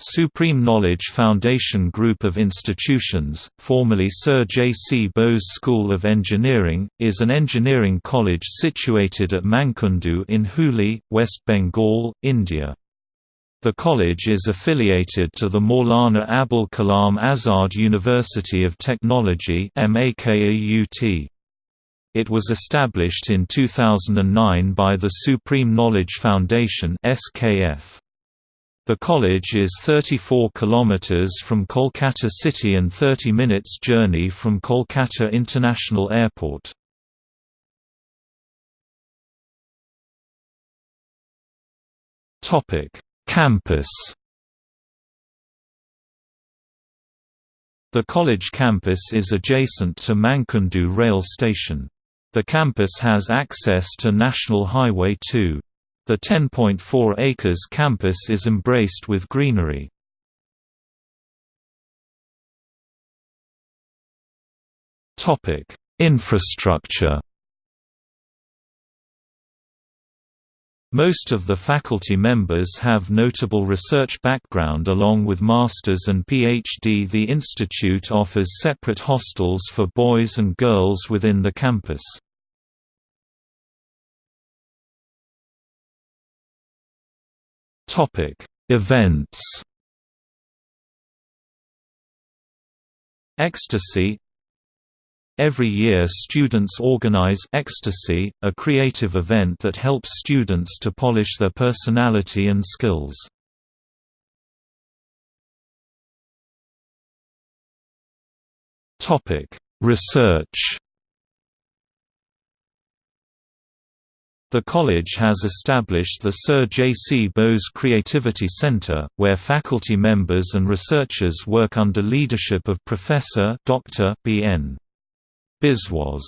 Supreme Knowledge Foundation Group of Institutions, formerly Sir J. C. Bose School of Engineering, is an engineering college situated at Mankundu in Hooghly, West Bengal, India. The college is affiliated to the Maulana Abul Kalam Azad University of Technology It was established in 2009 by the Supreme Knowledge Foundation SKF. The college is 34 kilometers from Kolkata city and 30 minutes journey from Kolkata International Airport. Topic: Campus. The college campus is adjacent to Mankundu rail station. The campus has access to National Highway 2. The 10.4 acres campus is embraced with greenery. Infrastructure Most of the faculty members have notable research background along with masters and PhD. The institute offers separate hostels for boys and girls within the campus. Topic: Events. Ecstasy Every year students organize Ecstasy, a creative event that helps students to polish their personality and skills. Research The college has established the Sir J. C. Bose Creativity Centre, where faculty members and researchers work under leadership of Professor Dr. B. N. Biswas.